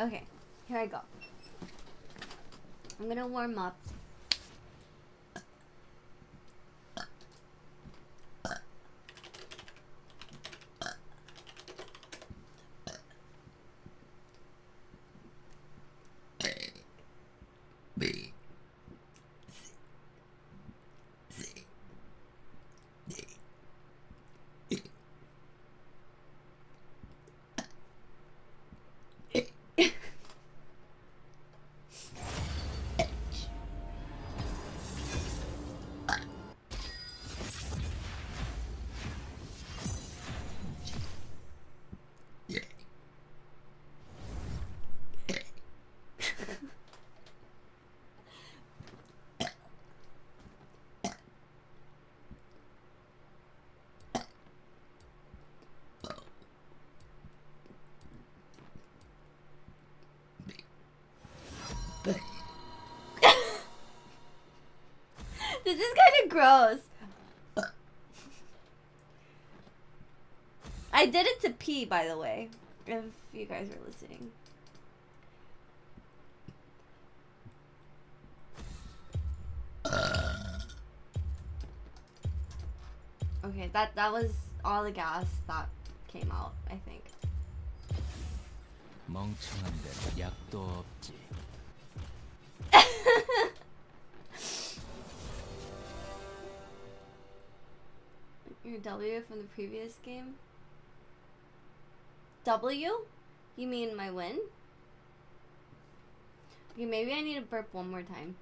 Okay, here I go. I'm gonna warm up. this is kind of gross. I did it to pee, by the way, if you guys are listening. Okay, that that was all the gas that came out, I think. 멍청한 데는 약도 없지. Your W from the previous game? W? You mean my win? Okay, maybe I need to burp one more time.